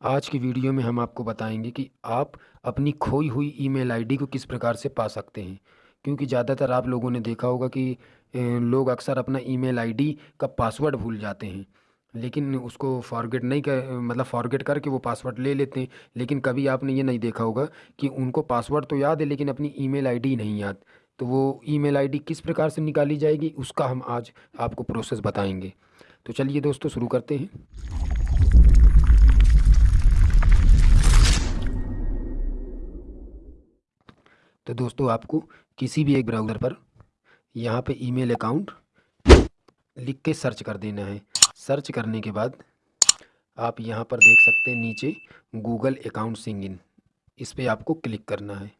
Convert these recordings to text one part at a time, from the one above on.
आज की वीडियो में हम आपको बताएँगे कि आप अपनी खोई हुई ईमेल आईडी को किस प्रकार से पा सकते हैं। क्योंकि ज़्यादातर आप लोगों ने देखा होगा कि लोग अक्सर अपना ईमेल आईडी का पासवर्ड भूल जाते हैं। लेकिन उसको फॉरगेट नहीं कर मतलब फॉरगेट करके वो पासवर्ड ले लेते हैं। लेकिन कभी आपने ये नहीं देखा होगा कि उनको पासवर्ड तो याद है, लेकिन अपनी ईमेल आईडी नहीं याद। तो वो ईमेल आईडी किस प्रकार से निकाली जाएगी, उसका हम आज आपको प्रोसेस बताएँगे। तो चलिए दोस्तों, शुरू करते हैं। तो दोस्तों आपको किसी भी एक ब्राउज़र पर यहाँ पे ईमेल अकाउंट लिख के सर्च कर देना है। सर्च करने के बाद आप यहाँ पर देख सकते हैं नीचे गूगल अकाउंट सिंग इन इस पर आपको क्लिक करना है।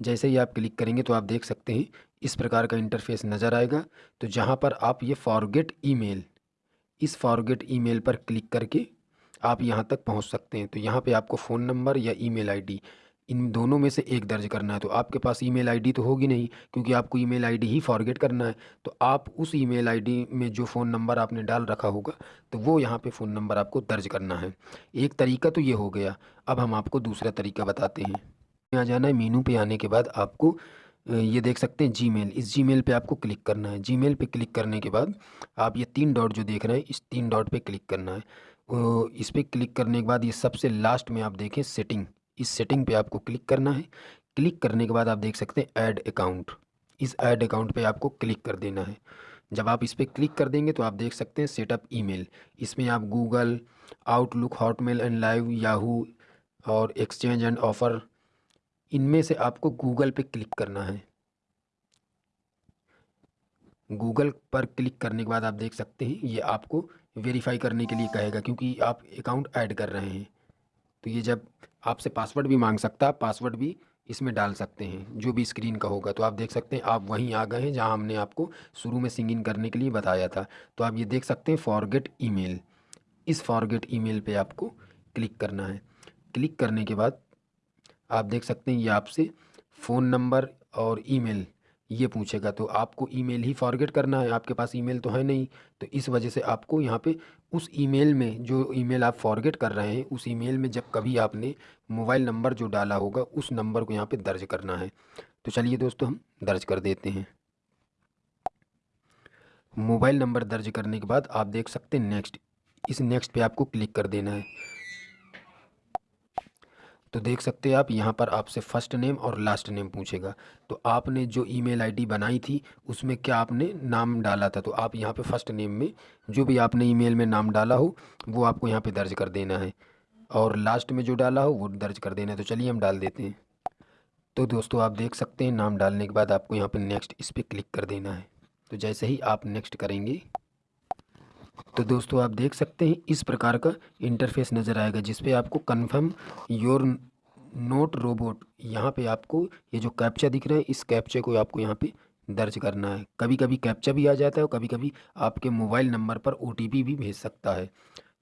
जैसे ही आप क्लिक करेंगे तो आप देख सकते हैं इस प्रकार का इंटरफेस नज़र आएगा। तो जहाँ पर आप ये फॉरगेट ईमेल इस फॉरगेट ईमेल पर क्लिक करके आप यहाँ तक पहुँच सकते हैं। तो यहाँ पे आपको फ़ोन नंबर या ईमेल आईडी इन दोनों में से एक दर्ज करना है तो आपके पास ईमेल आईडी तो होगी नहीं, क्योंकि आपको ईमेल आईडी ही फॉरगेट करना है। तो आप उस ईमेल आईडी में जो फ़ोन नंबर आपने डाल रखा होगा तो वो यहाँ पे फ़ोन नंबर आपको दर्ज करना है। एक तरीका तो ये हो गया, अब हम आपको दूसरा तरीका बताते हैं। यहाँ जाना है, मीनू पे आने के बाद आपको ये देख सकते हैं जी इस जी पे आपको क्लिक करना है। जी पे क्लिक करने के बाद आप ये तीन डॉट जो देख रहे हैं, इस तीन डॉट पे क्लिक करना है। इस पर क्लिक करने के बाद ये सबसे लास्ट में आप देखें सेटिंग। इस सेटिंग पे आपको क्लिक करना है। क्लिक करने के बाद आप देख सकते हैं ऐड अकाउंट इस ऐड अकाउंट पे आपको क्लिक कर देना है। जब आप इस पर क्लिक कर देंगे तो आप देख सकते हैं सेटअप ईमेल इसमें आप Google Outlook Hotmail and Live Yahoo और एक्सचेंज एंड ऑफ़र इनमें से आपको गूगल पे क्लिक करना है। गूगल पर क्लिक करने के बाद आप देख सकते हैं, ये आपको वेरीफाई करने के लिए कहेगा क्योंकि आप अकाउंट ऐड कर रहे हैं। तो ये जब आपसे पासवर्ड भी मांग सकता है पासवर्ड भी इसमें डाल सकते हैं, जो भी स्क्रीन का होगा। तो आप देख सकते हैं, आप वहीं आ गए हैं जहाँ हमने आपको शुरू में सिंग इन करने के लिए बताया था। तो आप ये देख सकते हैं फॉरगेट ईमेल इस फॉरगेट ईमेल पे आपको क्लिक करना है। क्लिक करने के बाद आप देख सकते हैं, ये आपसे फ़ोन नंबर और ईमेल ये पूछेगा तो आपको ईमेल ही फॉरगेट करना है, आपके पास ईमेल तो है नहीं। तो इस वजह से आपको यहाँ पे उस ईमेल में, जो ईमेल आप फॉरगेट कर रहे हैं, उस ईमेल में जब कभी आपने मोबाइल नंबर जो डाला होगा, उस नंबर को यहाँ पे दर्ज करना है। तो चलिए दोस्तों, हम दर्ज कर देते हैं। मोबाइल नंबर दर्ज करने के बाद आप देख सकते हैं नेक्स्ट इस नेक्स्ट पे आपको क्लिक कर देना है। तो देख सकते हैं आप, यहाँ पर आपसे फ़र्स्ट नेम और लास्ट नेम पूछेगा। तो आपने जो ईमेल आईडी बनाई थी, उसमें क्या आपने नाम डाला था? तो आप यहाँ पे फ़र्स्ट नेम में, जो भी आपने ईमेल में नाम डाला हो, वो आपको यहाँ पे दर्ज कर देना है। और लास्ट में जो डाला हो, वो दर्ज कर देना है। तो चलिए हम डाल देते हैं। तो दोस्तों, आप देख सकते हैं, नाम डालने के बाद आपको यहाँ पर नेक्स्ट इस पर क्लिक कर देना है। तो जैसे ही आप नेक्स्ट करेंगे तो दोस्तों, आप देख सकते हैं इस प्रकार का इंटरफेस नज़र आएगा, जिस पे आपको कन्फर्म योर नोट रोबोट यहाँ पे आपको ये जो कैप्चा दिख रहा है, इस कैप्चे को आपको यहाँ पे दर्ज करना है। कभी कभी कैप्चा भी आ जाता है और कभी कभी आपके मोबाइल नंबर पर ओटीपी भी भेज सकता है।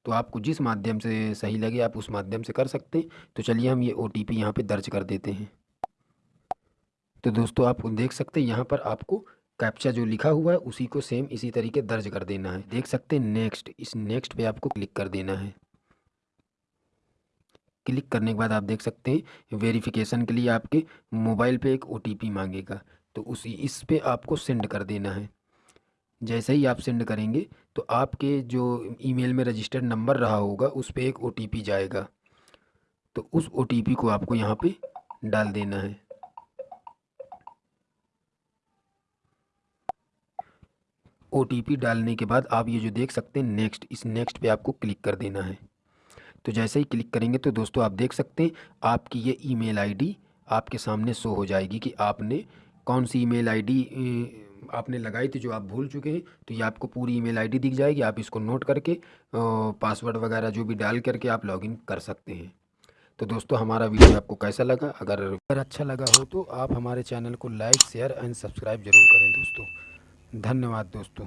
तो आपको जिस माध्यम से सही लगे, आप उस माध्यम से कर सकते हैं। तो चलिए हम ये ओ टी पी यहाँ पर दर्ज कर देते हैं। तो दोस्तों, आप देख सकते हैं यहाँ पर आपको कैप्चा जो लिखा हुआ है, उसी को सेम इसी तरीके दर्ज कर देना है। देख सकते हैं नेक्स्ट इस नेक्स्ट पे आपको क्लिक कर देना है। क्लिक करने के बाद आप देख सकते हैं वेरिफिकेशन के लिए आपके मोबाइल पे एक ओटीपी मांगेगा। तो उसी, इस पे आपको सेंड कर देना है। जैसे ही आप सेंड करेंगे तो आपके जो ईमेल में रजिस्टर्ड नंबर रहा होगा, उस पर एक ओटीपी जाएगा। तो उस ओटीपी को आपको यहाँ पे डाल देना है। ओटीपी डालने के बाद आप ये जो देख सकते हैं नेक्स्ट इस नेक्स्ट पे आपको क्लिक कर देना है। तो जैसे ही क्लिक करेंगे तो दोस्तों आप देख सकते हैं, आपकी ये ईमेल आईडी आपके सामने शो हो जाएगी कि आपने कौन सी ईमेल आईडी आपने लगाई थी जो आप भूल चुके हैं। तो ये आपको पूरी ईमेल आईडी दिख जाएगी, आप इसको नोट करके पासवर्ड वगैरह जो भी डाल करके आप लॉगिन कर सकते हैं। तो दोस्तों हमारा वीडियो आपको कैसा लगा? अगर अगर अच्छा लगा हो तो आप हमारे चैनल को लाइक शेयर एंड सब्सक्राइब ज़रूर करें दोस्तों। धन्यवाद दोस्तों।